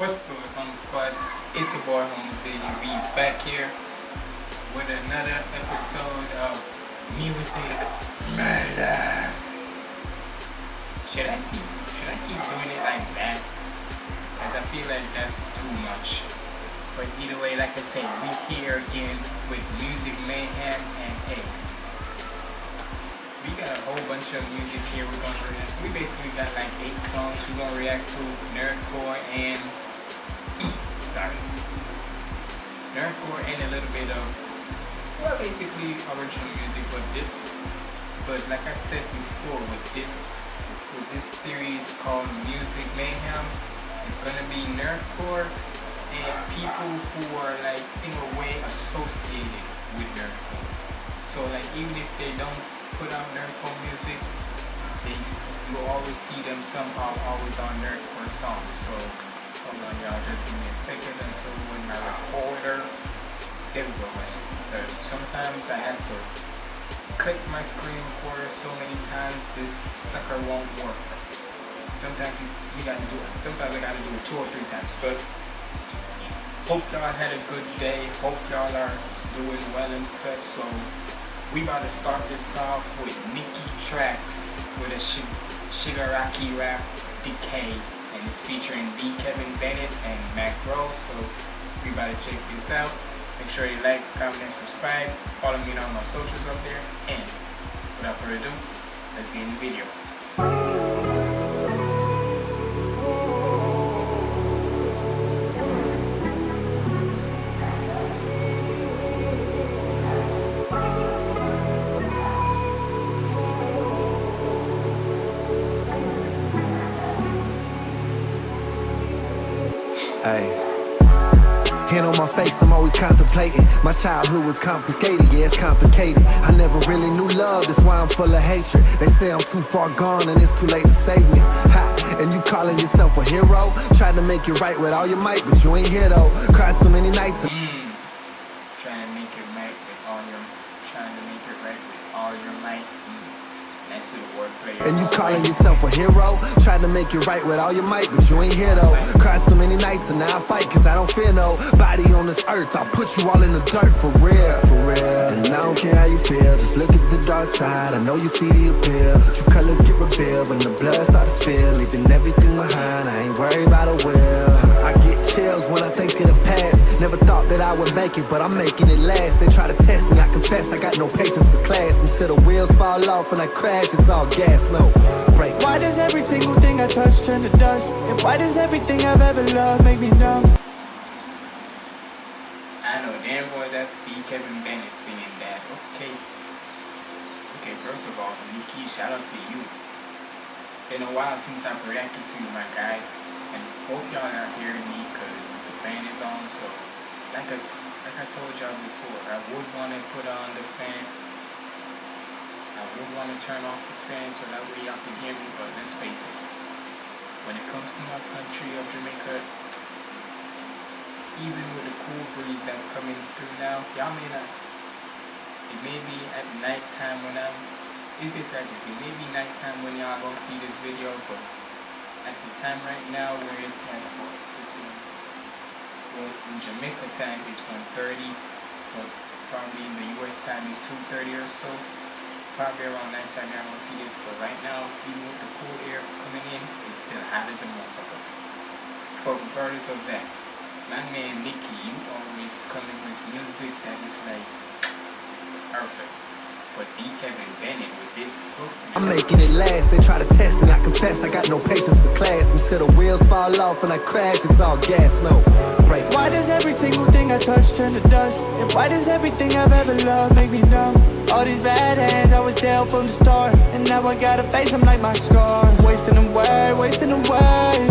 What's good, Home Squad? It's a boy, Home City. We back here with another episode of Music Murder. Should I keep, should I keep doing it like that? Because I feel like that's too much. But either way, like I said, we here again with Music Mayhem and Egg. We got a whole bunch of music here we're gonna react. We basically got like eight songs we're gonna react to, nerdcore and sorry, nerdcore and a little bit of well, basically original music. But this, but like I said before, with this with this series called Music Mayhem, it's gonna be nerdcore and people who are like in a way associated with nerdcore. So like even if they don't put out nerdcore music, they you always see them somehow always on nerdcore songs. So y'all, just give me a second until when my recorder there we go because uh, sometimes I have to click my screen recorder so many times this sucker won't work. Sometimes you, you gotta do it. Sometimes I gotta do it two or three times. But hope y'all had a good day. Hope y'all are doing well and such. So we about to start this off with Nikki Tracks with a Sh Shigaraki rap Decay. And it's featuring B. Kevin Bennett and Mac Rose. So to check this out. Make sure you like, comment, and subscribe. Follow me on all my socials up there. And without further ado, let's get in the video. My childhood was confiscated, yeah, it's complicated. I never really knew love, that's why I'm full of hatred. They say I'm too far gone and it's too late to save me. Ha, and you calling yourself a hero? Trying to make it right with all your might, but you ain't here though. Cried so many nights. Mm. Trying to make it right with all your, trying to make it right with all your might. Mm. That's a wordplay. And you calling yourself a hero? To make it right with all your might, but you ain't here though. Cried so many nights and now I fight cause I don't fear no body on this earth. I'll put you all in the dirt for real, for real. And I don't care how you feel, just look at the dark side. I know you see the appeal. True colors get revealed when the blood starts to spill. Leaving everything behind, I ain't worried about a will. I get chills when I think of the past. Never thought that I would make it, but I'm making it last. They try to test me, I confess I got no patience for class. Until the wheels fall off and I crash, it's all gas, no break. Why does every single thing I touch turn to dust? And why does everything I've ever loved make me numb? I know damn boy that's B. Kevin Bennett singing that. Okay. Okay, first of all, Nikki, shout out to you. Been a while since I've reacted to you, my guy. And hope y'all are hearing me because the fan is on. So, like I, like I told y'all before, I would want to put on the fan. I would want to turn off the fan so that way y'all can hear me. But let's face it, when it comes to my country of Jamaica, even with the cool breeze that's coming through now, y'all may not. It may be at night time when I'm. It's basically like this. It may be nighttime when y'all go see this video, but at the time right now where it's like what, 15, well in Jamaica time it's 1:30, but probably in the US time it's 2:30 or so. Probably around nighttime y'all gonna see this, but right now even with the cool air coming in, it's still hot as a motherfucker. But regardless of that, my man Nicky, you always coming with music that is like perfect. But D. Kevin Bennett with this hook, I'm making it last. They try to test me. I confess I got no patience for class. Until the wheels fall off and I crash, it's all gas, no break. Why does every single thing I touch turn to dust? And why does everything I've ever loved make me numb? All these bad hands, I was down from the start. And now I gotta face them like my scars. Wasting away, wasting away.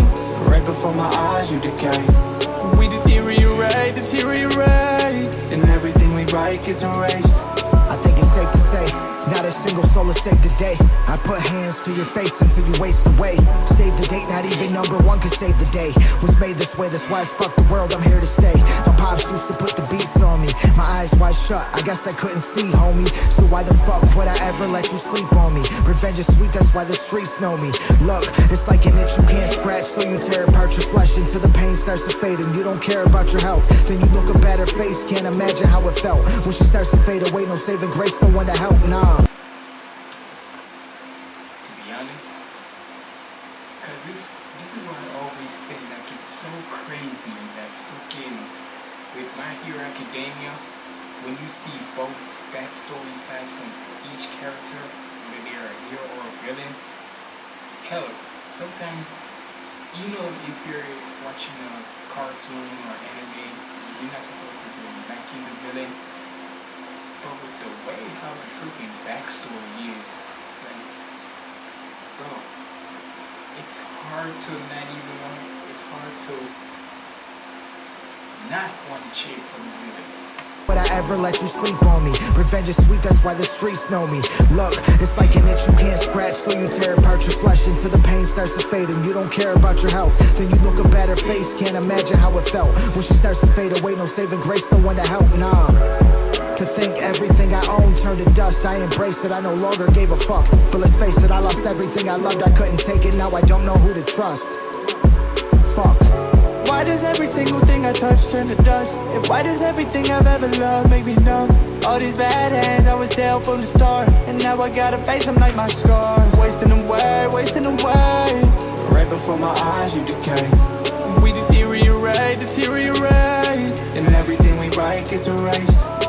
Right before my eyes, you decay. We deteriorate, deteriorate. And everything we write gets erased. Say Single soul is saved today. I put hands to your face until you waste away. Save the date, not even number one can save the day. Was made this way, that's why it's fuck the world, I'm here to stay. My pops used to put the beats on me. My eyes wide shut, I guess I couldn't see, homie. So why the fuck would I ever let you sleep on me? Revenge is sweet, that's why the streets know me. Look, it's like an itch you can't scratch, so you tear apart your flesh until the pain starts to fade and you don't care about your health. Then you look up at her face, can't imagine how it felt. When she starts to fade away, no saving grace, no one to help, nah. to be honest. Cause this this is what I always say, like it's so crazy that freaking with My Hero Academia, when you see both backstory sides from each character, whether they're a hero or a villain, hell, sometimes you know if you're watching a cartoon or anime, you're not supposed to be liking the villain. But with the way how the freaking backstory is, like, bro, it's hard to not even want. It's hard to not want to cheer for the villain. Would I ever let you sleep on me? Revenge is sweet, that's why the streets know me. Look, it's like an itch you can't scratch, so you tear apart your flesh until the pain starts to fade and you don't care about your health. Then you look at her face, can't imagine how it felt. When she starts to fade away, no saving grace, no one to help, nah. To think everything I own turned to dust, I embraced it, I no longer gave a fuck. But let's face it, I lost everything I loved, I couldn't take it, now I don't know who to trust. Fuck. Why does every single thing I touch turn to dust? And why does everything I've ever loved make me numb? All these bad hands, I was dealt from the start. And now I gotta face them like my scars. Wasting away, wasting away. Right before my eyes, you decay. We deteriorate, deteriorate. And everything we write gets erased.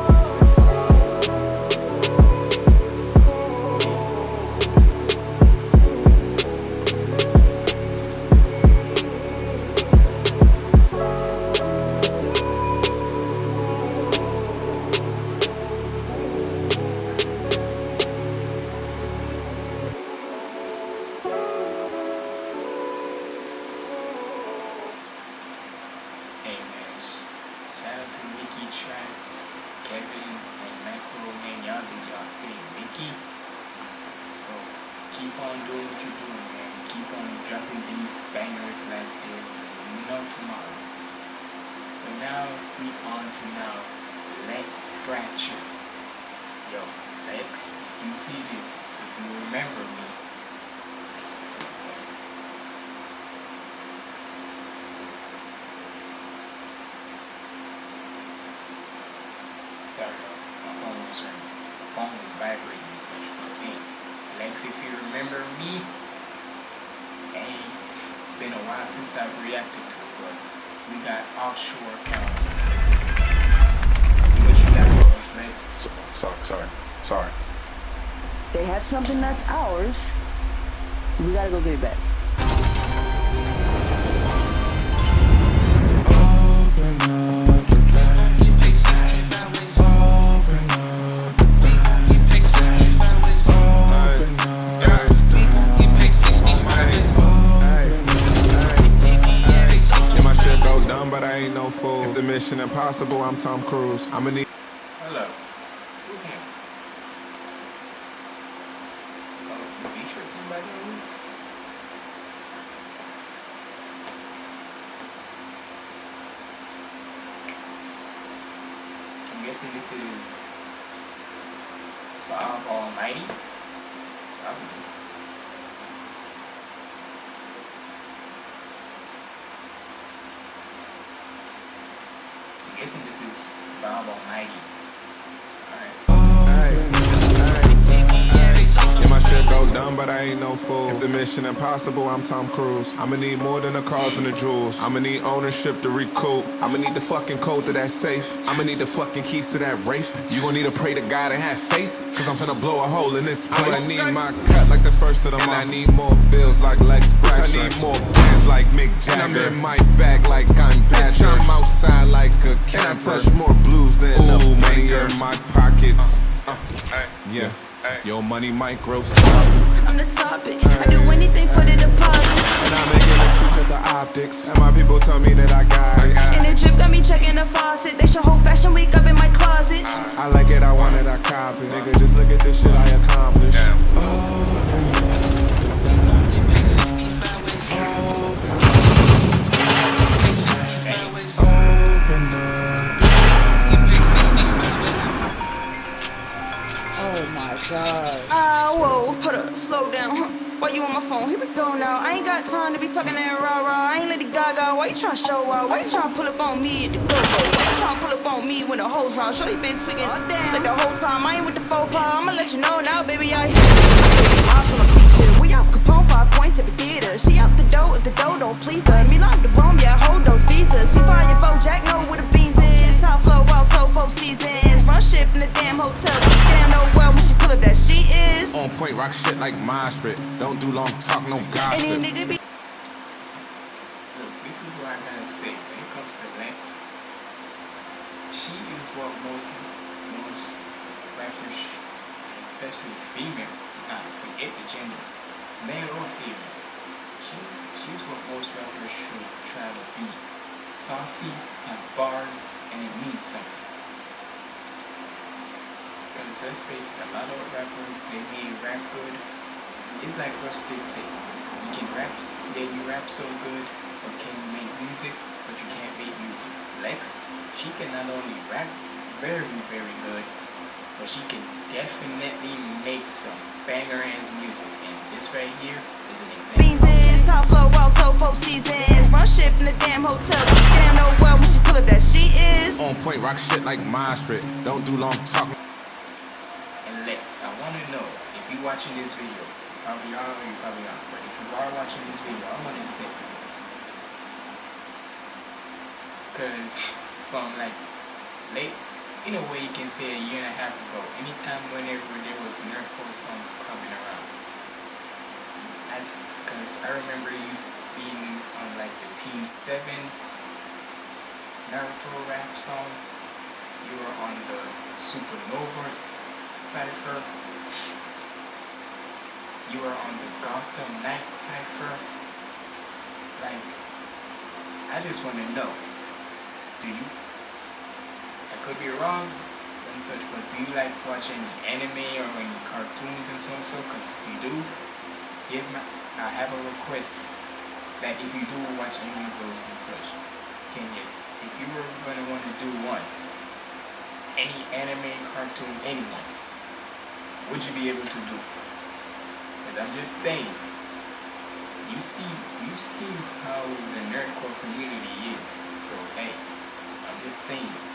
My phone was phone was vibrating and such. Hey, Lex, if you remember me, ain't been a while since I've reacted to it, but we got offshore accounts. See what you got for us, Lex. Sorry, sorry, sorry. They have something that's ours. We gotta go get it back. Mission impossible, I'm Tom Cruise. I'ma need. Hello. Oh? I'm guessing this is Bob Almighty. Probably. I'm guessing this is but I ain't no fool. If the mission impossible, I'm Tom Cruise. I'ma need more than the cars and the jewels. I'ma need ownership to recoup. I'ma need the fucking code to that safe. I'ma need the fucking keys to that Wraith. You gon' need to pray to God and have faith. Cause I'm finna blow a hole in this place. I need my cut like the first of the month. And I need more bills like Lex Brax. I need more bands like Mick Jagger. And I'm in my bag like I'm Badger. I'm outside like a camper. And I touch more blues than Ooh, a money in my pockets. Uh, yeah. Your money might grow I'm the topic. I do anything for the deposits. And I'm making a switch at the optics. And my people tell me that I got it. And the drip got me checking the faucet. They show whole fashion week up in my closet. I like it, I want it, I cop it. Nigga, just look at this shit I accomplished. Oh god. Ah, whoa, hold up, slow down. Why you on my phone? Here we go now. I ain't got time to be talking that rah rah. I ain't Lady Gaga. Why you tryna show out? Why you tryna pull up on me at the go go? Why you tryna pull up on me when the hoes round? Shorty been tweaking like the whole time. I ain't with the faux pas. I'ma let you know now, baby. I I'm from a feature. We out Capone, five points at the theater. She out the door if the dough don't please her. Me like the room, yeah, hold those visas. Find your Jack know the beans is. Top flow, out, toe, four seasons. Run shit from the damn hotel. Damn, know well when she pull up that she is. On point, rock shit like my spit. Don't do long talk, no Any nigga be Look, this is what I gotta say. When it comes to Lex, she is what most most rappers, especially female, nah, forget the gender, male or female. She she's what most rappers should try to be. Saucy, and bars, and it means something. Because let's face it, a lot of rappers, they may rap good. It's like what they say. You can rap, yeah, you rap so good, but can you make music, but you can't make music. Lex, she can not only rap very, very good, but she can definitely make some banger ass music. And this right here is beans example. is top flow, out, toe, four seasons. Run shit from the damn hotel. Damn, know well when she pull up that she is. On point, rock shit like my spit. Don't do long talk. And Lex, I want to know if you're watching this video, you probably are or you probably aren't, but if you are watching this video, I want to say, because from like late, in a way you can say a year and a half ago, anytime whenever there was nerdcore songs coming around, because I remember you being on like the Team Sevens Naruto rap song. You were on the Supernovas cipher. You were on the Gotham Knight cipher. Like, I just want to know. Do you? I could be wrong and such, but do you like watch any anime or any cartoons and so and so? Because if you do, here's my. I have a request that if you do watch any of those and such, can you, if you were gonna want to do one, any anime, cartoon, anyone, would you be able to do? Because I'm just saying, you see, you see how the nerdcore community is. So hey, I'm just saying.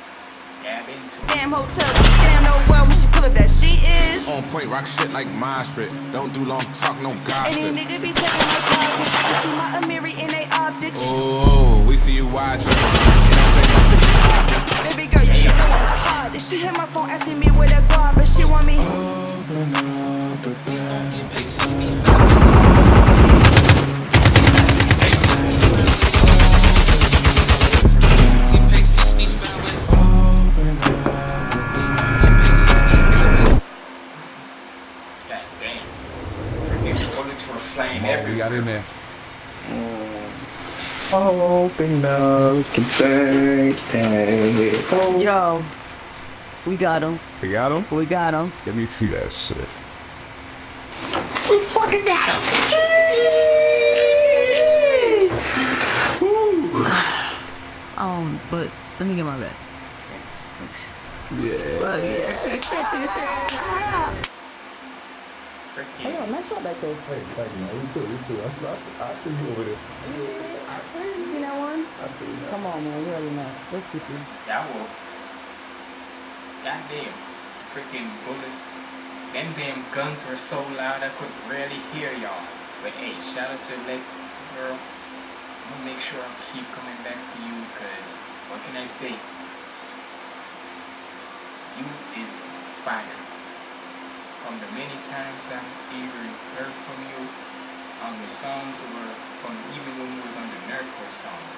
Damn hotel. Damn, know well when she pull up that she is. On point, rock shit like my spit. Don't do long talk, no gossip. Any nigga be taking my clothes. I see my Amiri in they optics. Oh, we see you watching. Baby girl, you should know I'm the hottest. She hit my phone asking me where that guap, but she want me. God in there. Open up the birthday. Oh, Yo, we got him. We got him? We got him. Let me see that shit. we fucking got him. Um, but let me get my bed. Freaking. nice shot back there. Hey, thank you, man. You too, you too. I, I, I see you over there. I see. You see that one? I see you. Come on, man. You already know. Let's get you. That wolf. Goddamn. Freaking bullet. Them damn guns were so loud I could barely hear y'all. But hey, shout out to Lex girl. I'm gonna make sure I keep coming back to you because what can I say? You is fire from the many times I even heard from you on your songs or from even when we was on the nerdcore songs.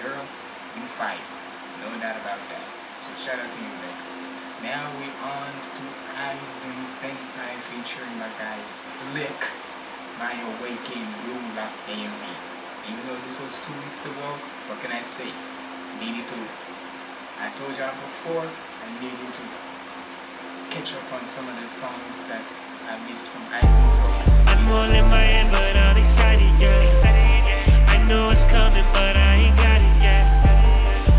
Girl, you fight. No doubt about that. So shout out to you, Lex. Now we on to Aizen Senpai featuring my guy Slick, My Awakening Blue Lock AMV. Even though this was two weeks ago, what can I say? Needed to. I told y'all before, I needed to catch up on some of the songs that I missed from I'm all in my but I'm excited, yeah. I know it's coming, but I ain't got it yet.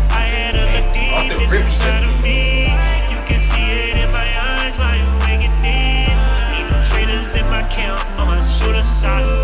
I had a look deep inside of me. You can see it in my eyes, my awakening. Ain't no traitors in my camp, on my side.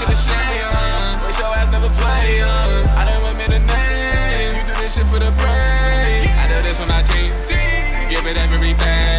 shit a shame. Wish your ass never play on. I done remember the name. You do this shit for the praise. I know this for my team. Give it everything.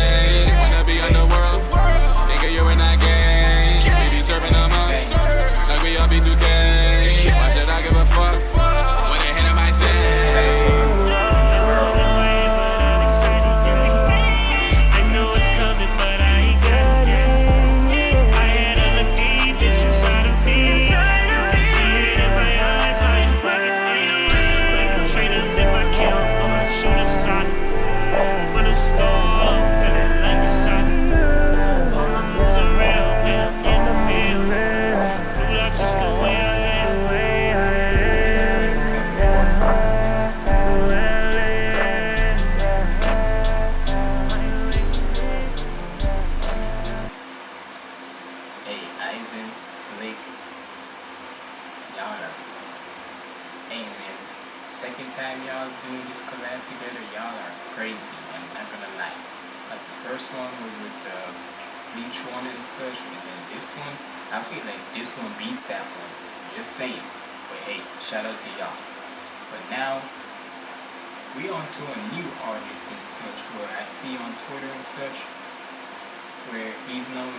He's known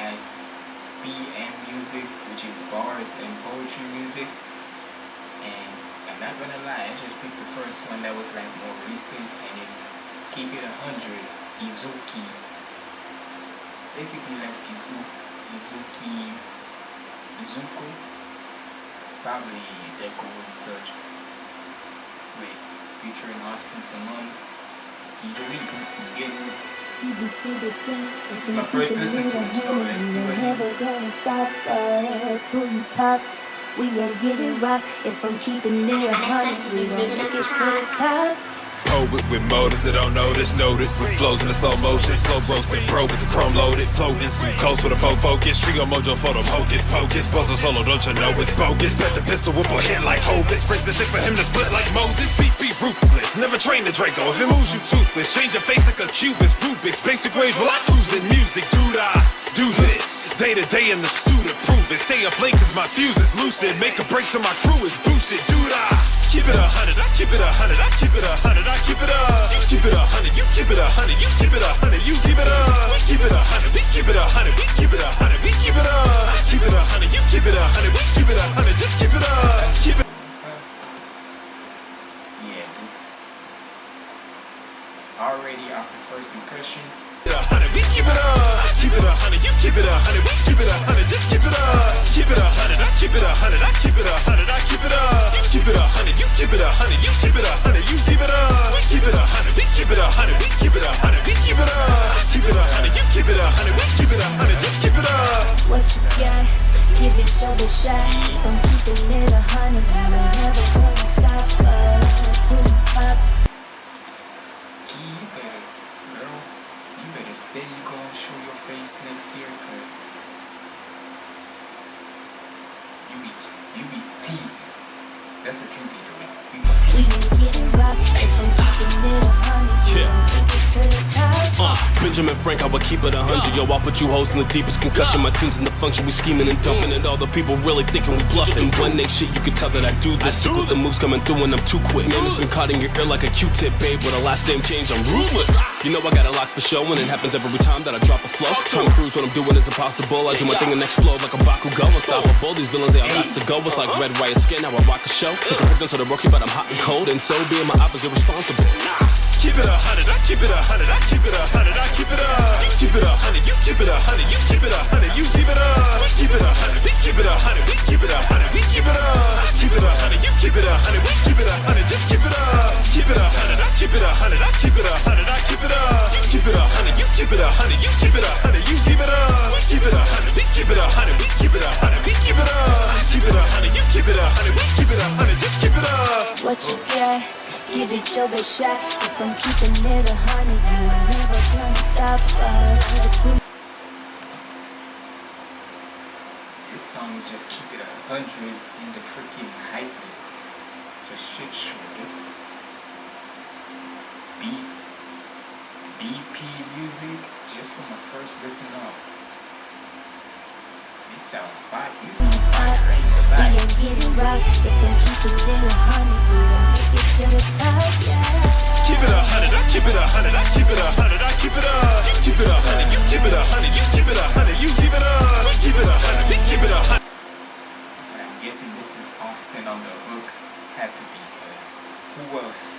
as BP Music, which is bars and poetry music. And I'm not gonna lie, I just picked the first one that was like more recent and it's Keep It a Hundred Izuki. Basically like Izu Izuki Izuku. Probably Deku and such. Wait featuring Austin Simone. Keep it weak. Let's get it. It's my first listen to him, so let's We are getting if I'm keeping it a. We gon' make it to the top. Poet with motors that don't notice, noted with flows in the slow motion, slow roasting, pro with the chrome loaded, floating some coast with a bow focus, trio mojo for them hocus pocus, puzzle solo, don't you know it's bogus? Bet the pistol whip a hit like Hovis, break the shit for him to split like Moses, beat be ruthless, never train the Draco, if it moves you toothless, change your face like a Cubist, Rubik's, basic ways while I cruise in music, dude I do this. Day to day in the stew to prove it. Stay up late cause my fuse is lucid. Make a break so my crew is boosted. Dude, I keep it a hundred. I keep it a hundred. I keep it a hundred. I keep it a. You keep it a hundred. You keep it a hundred. You keep it a hundred. You keep it a. We keep it a hundred. We keep it a hundred. We keep it a hundred. We keep it a. I keep it a hundred. You keep it a hundred. We keep it a hundred. Just keep it a. Keep it. Yeah. dude. Already after first impression, keep it a hundred, we keep it a hundred, just keep it up. Keep it a hundred, I keep it a hundred, I keep it a hundred, I keep it up. You keep it a hundred, you keep it a hundred, you keep it a hundred, you keep it up. We keep it a hundred, we keep it a hundred, we keep it a hundred, we keep it up. Keep it a hundred, you keep it a hundred, we keep it a hundred, just keep it up. What you got? Give each other a shot. I'm keeping it a hundred. You ain't never gonna stop us. Who up? Key, you better, girl, you better say face next year, cause you be, you be teasing. That's what you be doing. You be teasing. getting rock. I'm keeping it a Uh, Benjamin Frank, I would keep it a hundred. Yo, I'll put you hoes in the deepest concussion. My team's in the function, we scheming and dumping, and all the people really thinking we bluffing. When they shit, you can tell that I do this. With the moves coming through, and I'm too quick. Name has been caught in your ear like a Q-tip, babe. With a last name change, I'm ruthless. You know I got a lock for show, and it happens every time that I drop a flow. Tom Cruise, what I'm doing is impossible. I do my thing and explode like a Bakugo. Unstoppable. These villains, they all got to go. It's like red, white skin, how I rock a show. Take a pick to the rookie, but I'm hot and cold, and so being my opposite responsible. Keep it a hundred, I keep it a hundred, I keep it a hundred, I keep it up. You keep it a hundred, you keep it a hundred, you keep it a hundred, you keep it up. We keep it a hundred, we keep it a hundred, we keep it a hundred, we keep it up. I keep it a hundred, you keep it a hundred, we keep it a hundred, just keep it up. Keep it a hundred, I keep it a hundred, I keep it a hundred, I keep it up. You keep it a hundred, you keep it a hundred, you keep it a hundred, you keep it up. We keep it a hundred, we keep it a hundred, we keep it a hundred, we keep it up. I keep it a hundred, you keep it a hundred, we keep it a hundred, just keep it up. What you got? Give it your best shot. If I'm keeping it a hundred, you ain't never gonna stop us. This song is just keep it a hundred in the freaking hypeness. Just shit show. This B BP music just from my first listen off. This sounds fire. You sound fire. Ain't gonna We lie. ain't getting rock. If I'm keeping it a hundred, we gon' make it to the top. Yeah. Keep it a hundred, I keep it a hundred, I keep it a hundred, I keep it up. You keep it a hundred, you keep it a hundred, you keep it a hundred, you keep it up. We keep it a hundred, we keep it a hundred. I'm guessing this is Austin on the hook. Had to be, cause who else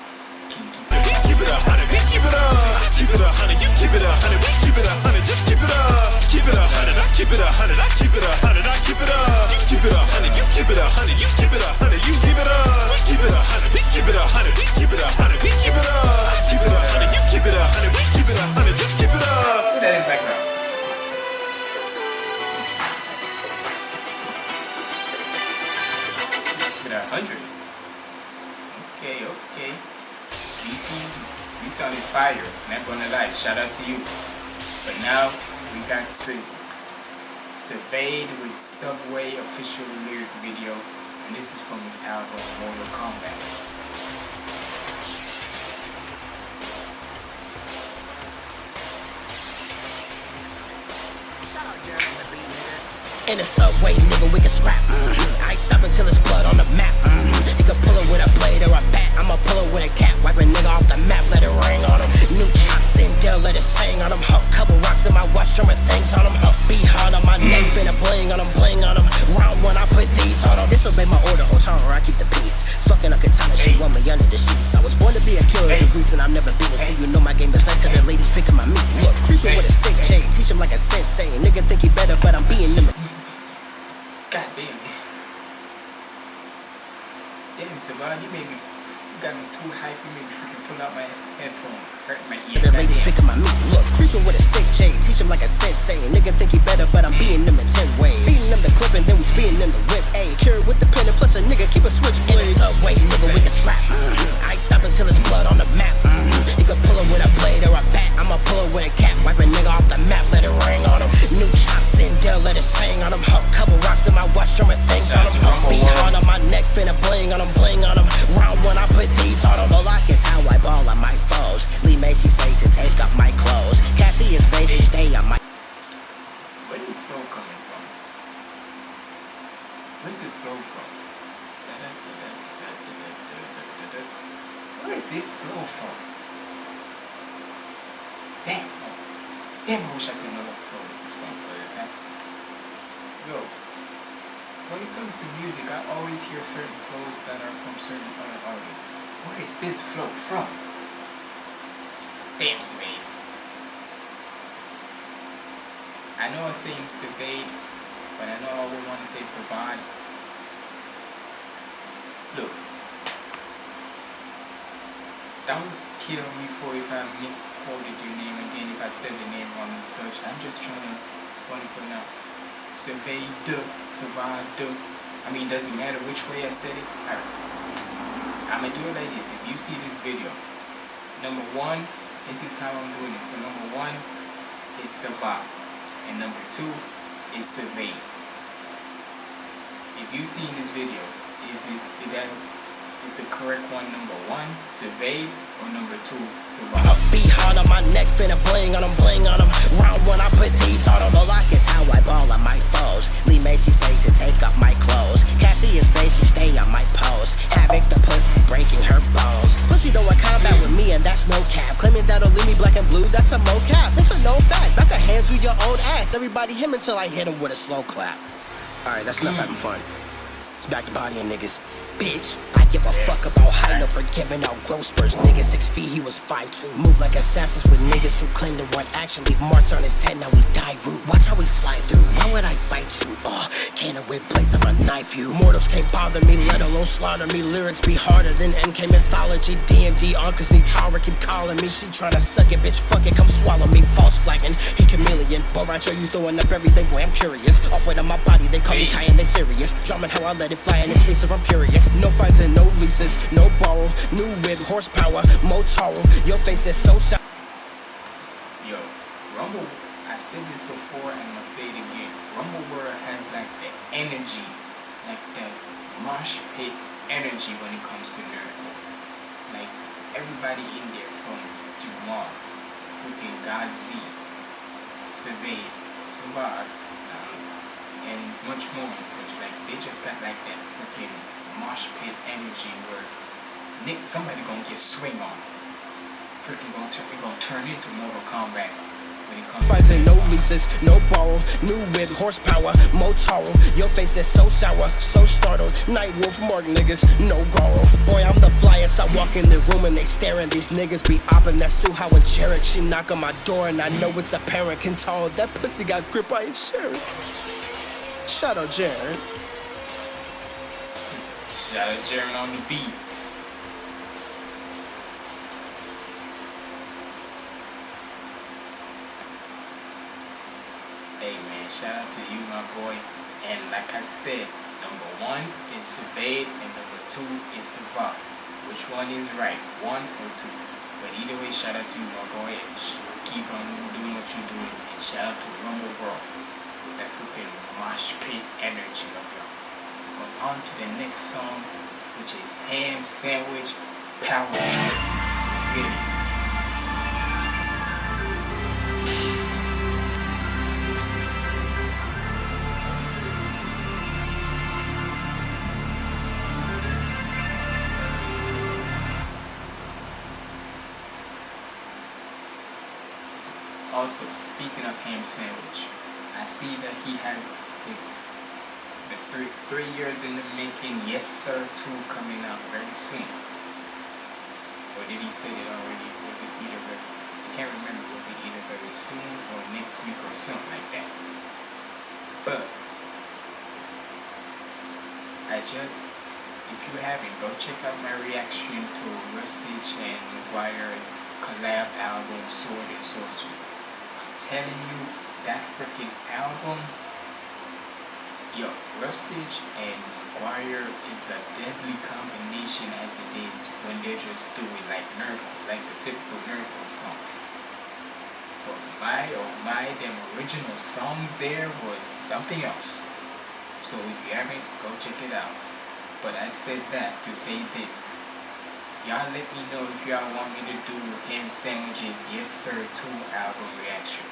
can keep We keep it a hundred, we keep it up. I keep it a hundred, you keep it a hundred, we keep it a hundred, just keep it up. Keep it a hundred, I keep it a hundred, I keep it a hundred, I keep it up. You keep it a hundred, you keep it a hundred, you keep it a hundred, you keep it up. We keep it a hundred, we keep it a hundred, we keep it a hundred, we keep it up. I keep it a hundred, you keep it a hundred, we keep it a hundred, just keep it up. Put that in background. Hundred. Okay, okay. BP, you sounded fire. Not gonna lie. Shout out to you. But now we got Sid. Surveyed with Subway official lyric video, and this is from his album Mortal Kombat. Shout out Jeremy the Beat Nigga. In the subway, nigga, we can scrap. Mm-hmm. I ain't stopping till it's blood on the map. Mm-hmm. You can pull it with a blade or a bat. I'ma pull it with a cap. Wipe a nigga off the map, let it ring on him. New chops let it sing on him. Huh. Couple rocks in my watch, drumming things on him. Huh. Be hard on my mm. neck, finna bling on him, bling on him. Round one, I put these on him. Disobey my order, or I keep the peace. Fucking a katana, she want me under the sheets. I was born to be a killer, the grease, and I've never been a So you know my game is like to the ladies picking my meat. Look, creeping with a stick chain, teach him like a sensei. Nigga think he better, but I'm being them. God damn. Damn, Savon, you made me, got me too hype. You made me freaking pull out my headphones, hurt my ears. The ladies picking my meat. Look, creeping with a stick chain, teach him like a sensei. Nigga think he better, but I'm being them in ten ways. Feeding them the clip and then we speeding them the whip. Ayy, cure with the pen and plus a nigga keep a switchblade. In the subway, nigga, we can slap. Mm-hmm. I ain't stopping till it's blood on the map. Mm-hmm. You can pull it with a blade or a bat. I'ma pull it with a cap. Wipe a nigga off the map, let it ring on him. New chops in there, let it sing on them. Couple rocks in my watch, drumming things on. Huh. Be hard on my neck, finna bling on him, bling on him. Round one, I put these on him. Moloch is how I ball on my foes. Lee Macy say to take off my clothes. Cassie is basic, stay on my. Where is flow coming from? Where's this flow from? Where is this flow from? Damn. Damn, I wish I could know what flow is this from, because that... Yo. When it comes to music, I always hear flows that are from certain other artists. Where is this flow from? Damn, Savade. I know I say him Savade, but I know I would want to say Savant. Look. Don't kill me for if I misquoted your name again, if I said the name wrong and such. I'm just trying to want to pronounce Savade, Savade. I mean, doesn't matter which way I said it. I, I'm gonna do it like this. If you see this video, number one, this is how I'm doing it. For number one, is Savant. And number two it's Survey. If you see this video, is it that is the correct one number one, Survey, or number two, Survive? I Be hard on my neck, finna bling on him, bling on him. Round one, I put these on him. Moloch is how I ball on my foes. Lee Macy say to take off my clothes. Cassie is basic, stay on my post. Havoc the pussy, breaking her bones. Pussy don't want combat with me, and that's no cap. Claiming that'll leave me black and blue, that's a mocap. It's a known fact. Back a hands with your own ass. Everybody him until I hit him with a slow clap. Alright, that's enough mm. having fun. It's back to bodying niggas. Bitch, I give a fuck about height, no forgiving out gross spurs. Nigga six feet, he was five two. Move like assassins with niggas who claim to want action. Leave marks on his head, now he die root. Watch how we slide through. Why would I fight you? Oh, cannon with blades, I'ma knife you. Mortals can't bother me, let alone slaughter me. Lyrics be harder than MK mythology. D&D Uncle's Nitara keep calling me. She tryna suck it, bitch, fuck it, come swallow me. False flagging, he chameleon. Bo' Rai Cho, you throwing up everything, boy, I'm curious. Off with on my body, they call me Kai and they serious. Drumming how I let it fly in his face if I'm furious. No fights and no leases, no borrow. New whip, horsepower, Motaro. Your face is so sour. Yo, Rumble, I've said this before and gonna say it again. Rumble World has like the energy, like that mosh pit energy when it comes to lyrical. Like everybody in there from Jamal, Putin, Godzi, Survey, Savar, um, and much more and such. Like they just got like that mosh pit energy where Nick somebody gonna get swing on. Freaking gonna turn it gonna turn into Mortal Kombat when it comes Fights to and no leases, no borrow. New whip, horsepower, Motaro. Your face is so sour, so startled. Nightwolf, Mark niggas, no Goro. Boy, I'm the flyest. I walk in the room and they staring. These niggas be opping. That's Suha and Jarek. She knock on my door and I know it's apparent. Can tell that pussy got grip. I ain't sharing. Shout out Jared. Shout out Jaren on the beat. Hey man, shout out to you, my boy. And like I said, number one is Surveyed and number two is Savant. Which one is right? One or two? But either way, shout out to you, my boy. And keep on doing what you're doing. And shout out to Rumble World with that freaking mosh pit energy of but on to the next song, which is Ham Sandwich Power Trip. Also, speaking of ham sandwich, I see that he has his three three years in the making. Yes, sir, two coming out very soon. Or did he say it already? Was it either very, I can't remember. Was it either very soon or next week or something like that? But I just, if you haven't, go check out my reaction to Rustage and McGuire's collab album Sword and Sorcery. I'm telling you, that freaking album, yo, Rustage and McGuire is a deadly combination as it is when they're just doing like nerdcore, like the typical nerdcore songs. But my oh my, them original songs there was something else. So if you haven't, go check it out. But I said that to say this. Y'all let me know if y'all want me to do ham sandwiches, yes sir, 2 album reaction.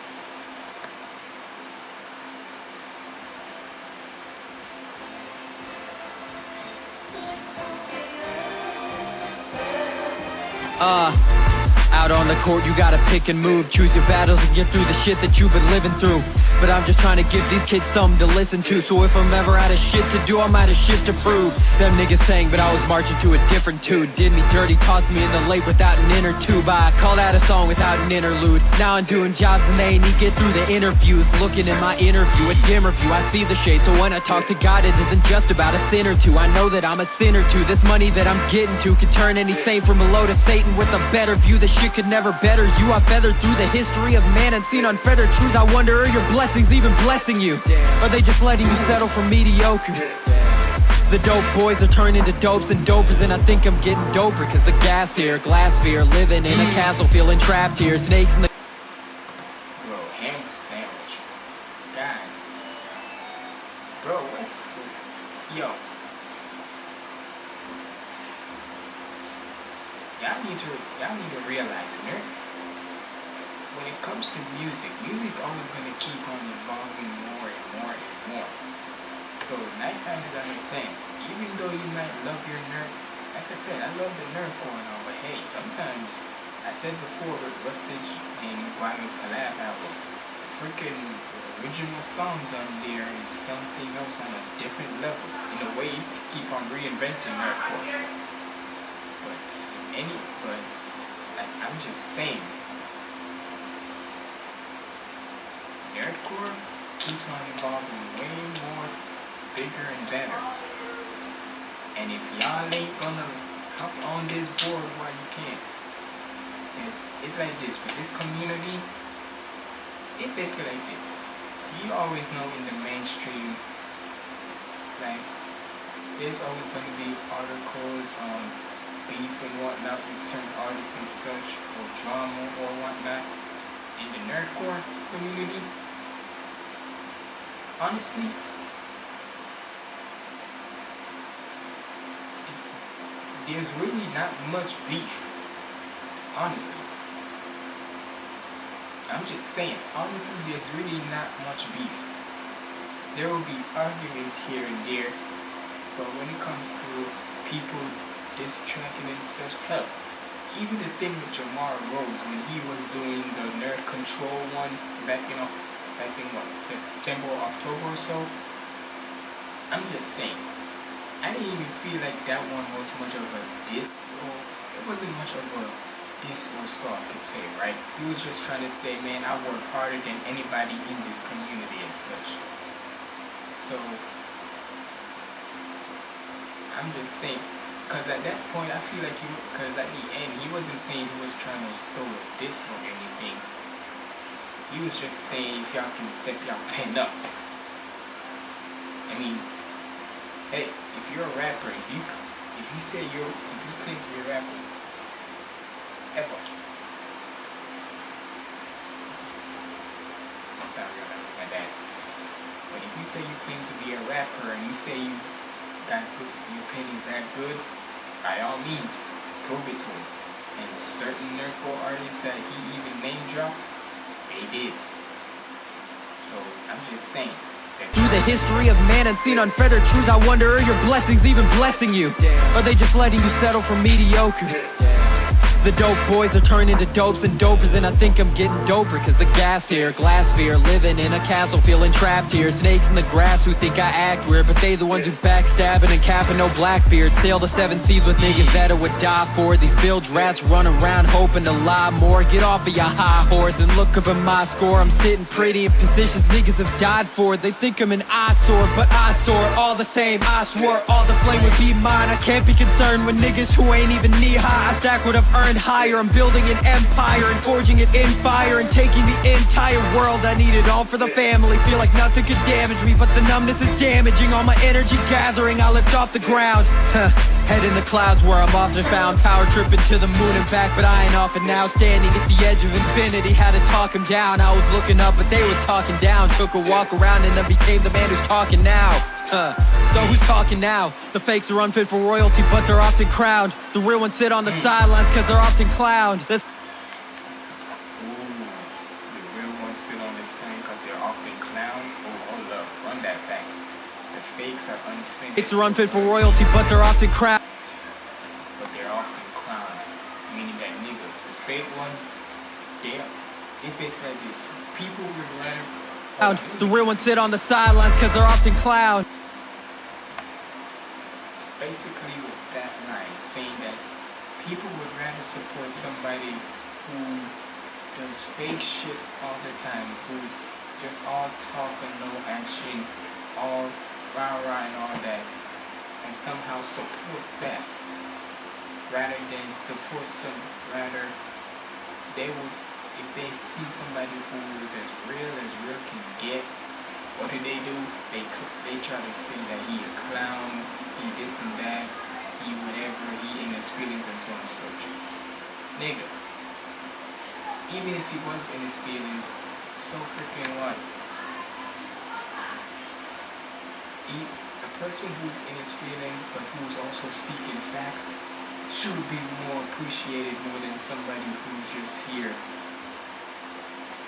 Uh, out on the court, you gotta pick and move. Choose your battles and get through the shit that you've been living through. But I'm just trying to give these kids something to listen to. So if I'm ever out of shit to do, I'm out of shit to prove. Them niggas sang, but I was marching to a different tune. Did me dirty, tossed me in the lake without an inner tube. I call that a song without an interlude. Now I'm doing jobs and they ain't get through the interviews. Looking in my interview, a dimmer view, I see the shade. So when I talk to God, it isn't just about a sin or two. I know that I'm a sinner too. This money that I'm getting to can turn any saint from a low to Satan with a better view. This shit could never better you. I've feathered through the history of man and seen unfettered truth. I wonder are your blessings even blessing you? Are they just letting you settle for mediocre? The dope boys are turning to dopes and dopers And I think I'm getting doper Cause the gas here, glass fear Living in a mm. castle, feeling trapped here Snakes in the music, music always gonna keep on evolving more and more and more. So out of ten, even though you might love your nerd, like I said, I love the nerd going on, but hey, sometimes I said before with Rustage and Wagner's collab album, the freaking original songs on there is something else on a different level. In a way, to keep on reinventing nerdcore. But any, but like, I'm just saying, nerdcore keeps on evolving way more bigger and better. And if y'all ain't gonna hop on this board while you can, it's, it's like this with this community. It's basically like this. You always know in the mainstream, like there's always gonna be articles on beef and whatnot with certain artists and such, or drama or whatnot. In the nerdcore community, honestly, there's really not much beef. Honestly. I'm just saying, honestly, there's really not much beef. There will be arguments here and there, but when it comes to people distracting and such, hell, even the thing with Jamar Rose when he was doing the Nerd Control one back in, back think what, September or October or so, I'm just saying, I didn't even feel like that one was much of a diss, or it wasn't much of a diss or so I could say, right? He was just trying to say, man, I work harder than anybody in this community and such. So, I'm just saying, because at that point, I feel like he, because at the end, he wasn't saying he was trying to throw a diss or anything. He was just saying, if y'all can step y'all pen up. I mean, hey, if you're a rapper, if you if you say you're if you claim to be a rapper, ever. Sorry, my bad. But if you say you claim to be a rapper and you say you got good, your penny's that good, by all means, prove it to him. And certain nerdcore artists that he even name dropped, they did. So I'm just saying. Through the history of man and seen unfettered truth, I wonder are your blessings even blessing you? Are they just letting you settle for mediocre? The dope boys are turning to dopes and dopers And I think I'm getting doper Cause the gas here, glass fear Living in a castle, feeling trapped here. Snakes in the grass who think I act weird But they the ones who backstabbing and capping no blackbeard Sail the seven seas with niggas that I would die for. These bilge rats run around hoping to lie more. Get off of your high horse and look up at my score. I'm sitting pretty in positions niggas have died for. They think I'm an eyesore, but I soar All the same, I swore all the flame would be mine. I can't be concerned with niggas who ain't even knee high. I stack what I've earned higher. I'm building an empire and forging it in fire And taking the entire world. I need it all for the family. Feel like nothing could damage me But the numbness is damaging. All my energy gathering I lift off the ground. Huh. Head in the clouds where I'm often found. Power tripping to the moon and back But I ain't off and now. Standing at the edge of infinity Had to talk him down. I was looking up but they was talking down. Took a walk around and then became the man who's talking now uh, so who's talking now? The fakes are unfit for royalty, but they're often crowned. The real ones sit on the sidelines, cause they're often clowned. This the sit on the side cause they're often clowned. Oh, hold up, run that back. The fakes are unfit. fakes are unfit for royalty, but they're often crowned. But they're often clowned. Meaning that nigga, the fake ones, they it's basically like this. People would rather The real ones sit on the sidelines, cause they're often clowned. Basically with that line saying that people would rather support somebody who does fake shit all the time, who's just all talk and no action, all rah rah and all that, and somehow support that rather than support some rather they would if they see somebody who is as real as real can get what do they do? They they try to say that he a clown, he this and that, he whatever, he in his feelings and so on and so forth. Nigga, even if he was in his feelings, so freaking what? He, a person who's in his feelings but who's also speaking facts should be more appreciated more than somebody who's just here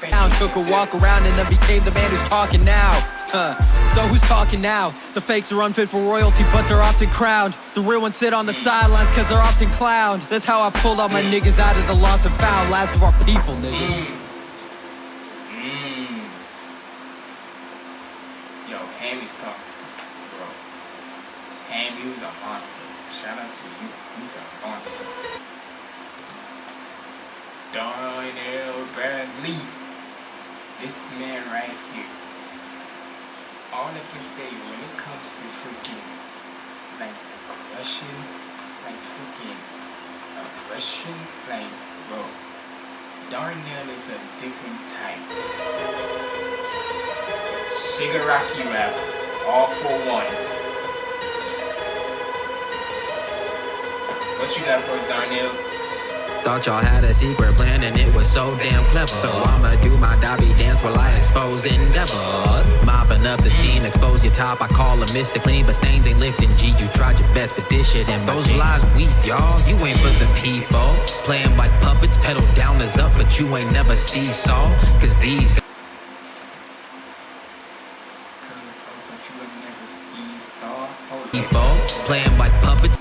Down, took a walk around and then became the man who's talking now. Uh, so who's talking now? The fakes are unfit for royalty, but they're often crowned. The real ones sit on the sidelines, cause they're often clowned. That's how I pulled all my niggas out of the lost and found. Last of our people, nigga. Mm. Yo, Hammy's talking, bro. Ham, you the monster. Shout out to you. He's a monster. Darnell Bradley. This man right here. All I can say when it comes to freaking like aggression, like freaking aggression, like bro, Darnell is a different type. Shigaraki rap, all for one. What you got for us, Darnell? Thought y'all had a secret plan and it was so damn clever. So I'ma do my Dobby dance while I expose endeavors. Mopping up the scene, expose your top. I call them Mr. Clean, but stains ain't lifting. G, you tried your best, but this shit and those lies weak, y'all. You ain't for the people. Playing like puppets, pedal down is up, but you ain't never seesaw. Cause these But you would never see saw. Hold up. people playing like puppets.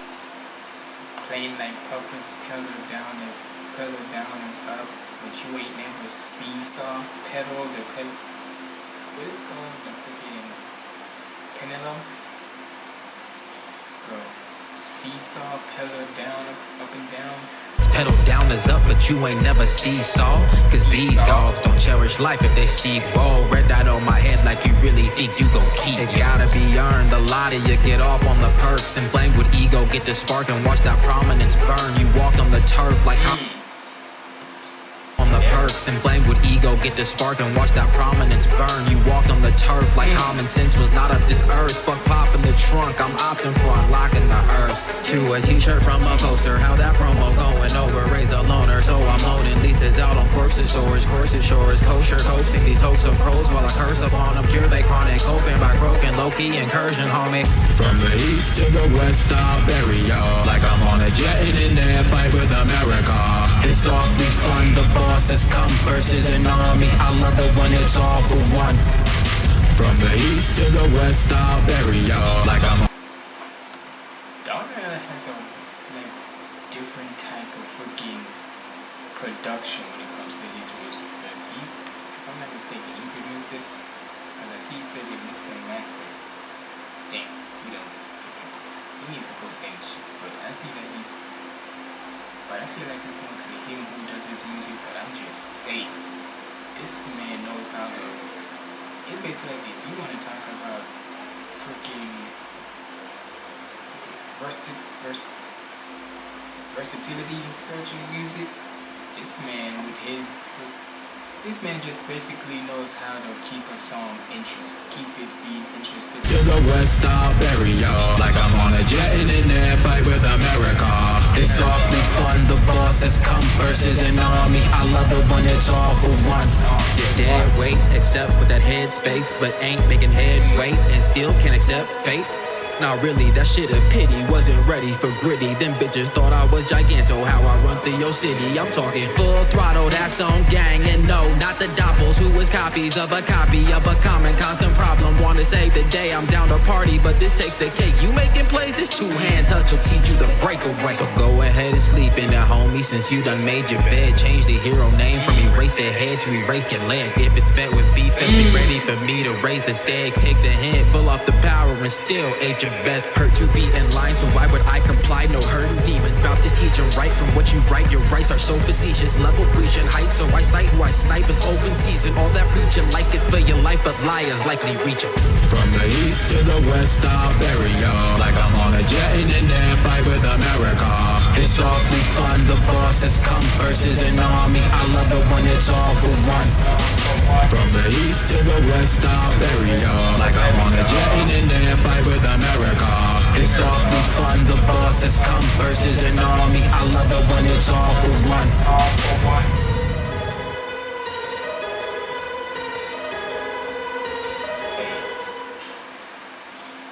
Playing like puppets, pedal down is pedal down is up, but you ain't never seesaw. Pedal the pedal. What is it called? The freaking pendulum. Bro, seesaw, pedal down, up and down. It's pedal down is up, but you ain't never seesaw. Cause these dogs don't cherish life if they see roll. Red dot on my head like you really think you gon' keep. It gotta be earned. A lot of you get off on the perks. and Inflamed with ego, get the spark and watch that prominence burn. You walk on the turf like I'm perks. Inflamed with ego, get the spark and watch that prominence burn. You walked on the turf like common sense was not of this earth. Fuck pop in the trunk, I'm opting for unlocking the earth. To a t-shirt from a poster, how that promo going over? Raise a loner, so I'm loaning leases out on corpses, storage, courses, shores, kosher, coaxing these hopes of pros while I curse upon them. Cure they chronic, hoping by broken, low-key incursion, homie. From the east to the west, I'll bury y'all. Like I'm on a jet in air fight with America. It's awfully fun, the boss has come versus an army. I love it when it's all for one. From the east to the west, I'll bury y'all. Like I'm Darnell has a like different type of freaking production when it comes to his music. Because he, if I'm not mistaken, he produced this. Because I see it said it mixed and mastered. Damn, he don't freaking, he needs to put them shits. But I see that he's, but I feel like it's mostly him who does his music. But I'm just saying, this man knows how to. It's basically like this. You want to talk about freaking versi vers versatility in searching music. This man with his this man just basically knows how to keep a song interest, keep it being interested. To the west, I'll bury y'all Like I'm on a jet in an airplane with America. It's awfully fun, the boss has come versus an army. I love it when it's all for one. You're dead weight, except with that headspace But ain't making headway and still can't accept fate Nah, really, that shit a pity. Wasn't ready for gritty. Them bitches thought I was giganto. How I run through your city. I'm talking full throttle, that's on gang. And no, not the doppels who was copies of a copy of a common constant problem. Wanna save the day, I'm down to party, but this takes the cake. You making plays, this two hand touch will teach you the breakaway. So go ahead and sleep in it, homie, since you done made your bed. Change the hero name from erase your head to erase your leg. If it's bet with beef, then be ready for me to raise the stakes. Take the hint, pull off the power, and still ate your best. Hurt to be in line, so why would I comply? No hurting demons, about to teach and write from what you write. Your rights are so facetious, level breaching heights, so I cite who I snipe. It's open season, all that preaching like it's for your life, but liars likely reaching. From the east to the west, I'll bury y'all Like I'm on a jet in an airplane with America It's awfully fun, the boss has come versus an army. I love it when it's all for one. From the east to the west, I'll bury y'all Like I'm on a jet in an airplane with America. It's awfully fun, the boss has come versus an army. I love it when it's all for one.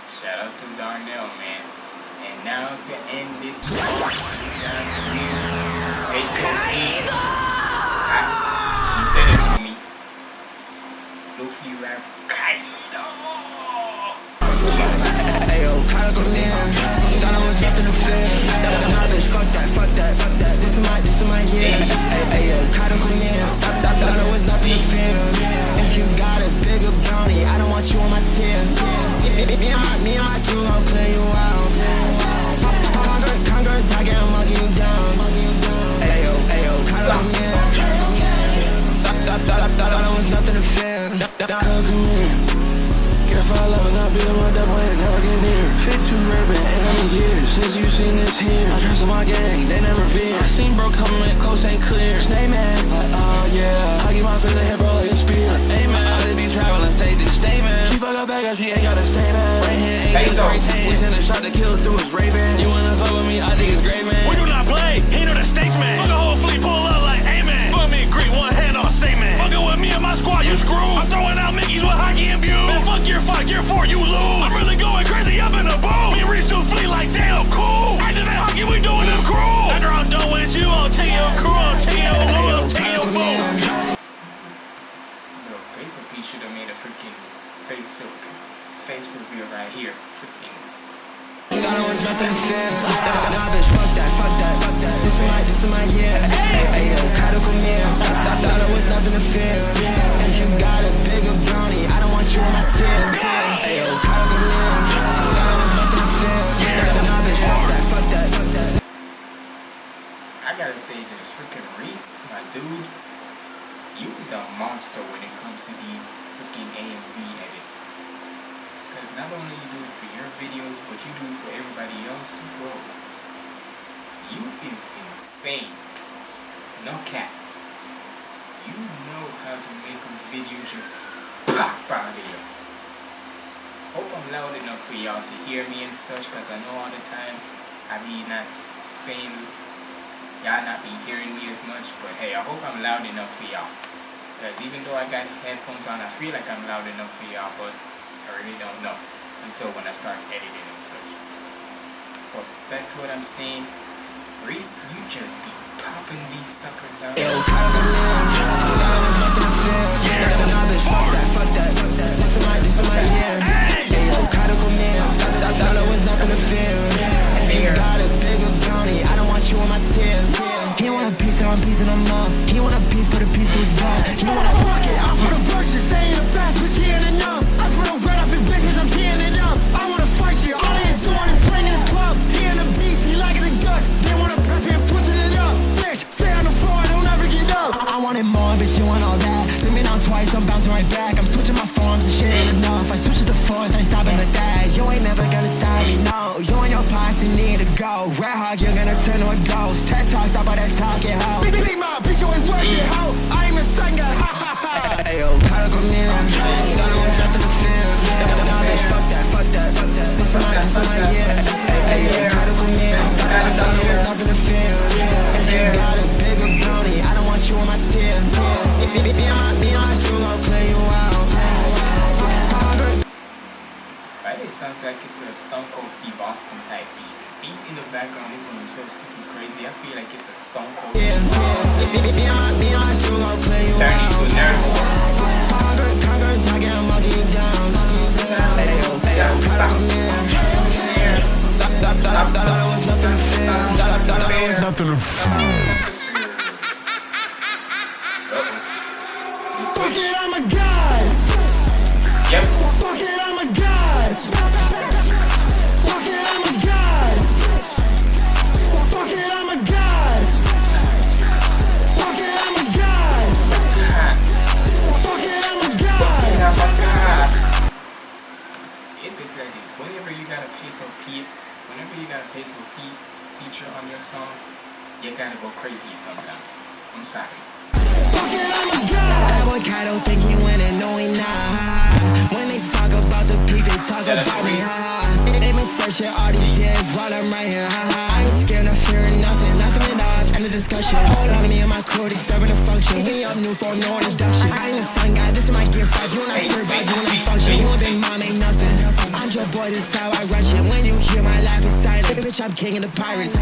Shout out to Darnell, man. And now to end this one, is ASOP. He said it for me. Luffy rap Kaido. Ayo, fear. Nah, bitch, fuck that, fuck that, fuck that. This is my, this is my. Ayo, come you is a monster when it comes to these freaking AMV edits. Because not only you do it for your videos, but you do it for everybody else, bro. You is insane. No cap. You know how to make a video just pop out of here. Hope I'm loud enough for y'all to hear me and such, because I know all the time I be not saying y'all not be hearing me as much, but hey, I hope I'm loud enough for y'all. Because even though I got headphones on, I feel like I'm loud enough for y'all, but I really don't know until when I start editing and such. But back to what I'm saying, Reese, you just be popping these suckers out. Yo, Kyle come he want a piece, and I'm piecing him up. He want a piece, put a piece to his vibe You wanna fuck it, I'm for the virtue Saying the best, but she ain't enough. I'm for the red up his business, I'm teeing it up. I wanna fight you, all he is doing is slinging his club. He in a beast, he liking the guts. They wanna press me, I'm switching it up. Bitch, stay on the floor, I don't ever get up. I, I wanted more, bitch, you want all that. Took me down twice, I'm bouncing right back. I'm switching my forms, and shit ain't enough. I switch it to fours, I ain't stopping at that. You ain't never gonna stop me, no. You and your posse need to go. Red hog, you're gonna turn to a ghost. My crew, disturbing function. Hit me up new phone, no introduction. I ain't a sun guy, this is my gear five. You wanna survive, you wanna function. You and big mom ain't nothing. I'm your boy, this is how I rush it. When you hear my laugh, it's silent. Bitch, I'm king of the pirates.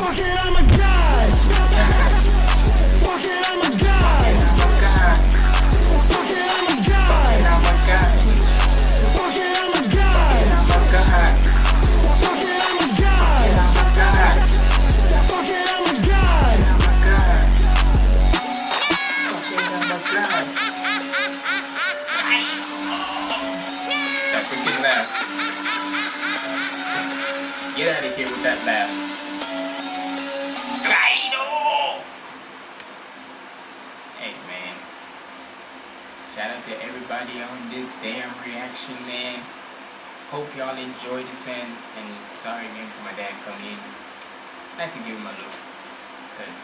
Fuck it, I'm a god. Fuck it, I'm a god. Fuck it, I'm a god. I'm a god, Get out of here with that laugh. Kaido! Hey man. Shout out to everybody on this damn reaction, man. Hope y'all enjoyed this, man. And sorry again for my dad coming in. I had to give him a look. Because,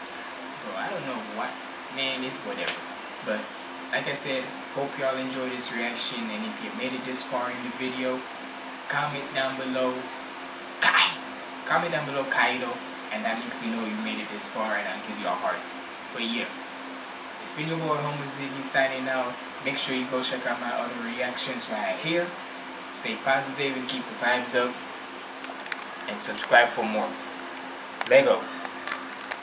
bro, I don't know what. Man, it's whatever. But, like I said, hope y'all enjoyed this reaction. And if you made it this far in the video, comment down below. Kai! Comment down below Kaido. And that makes me know you made it this far and I'll give you a heart. But yeah. It's been your boy Homo Ziggy signing out. Make sure you go check out my other reactions right here. Stay positive and keep the vibes up. And subscribe for more. Lego.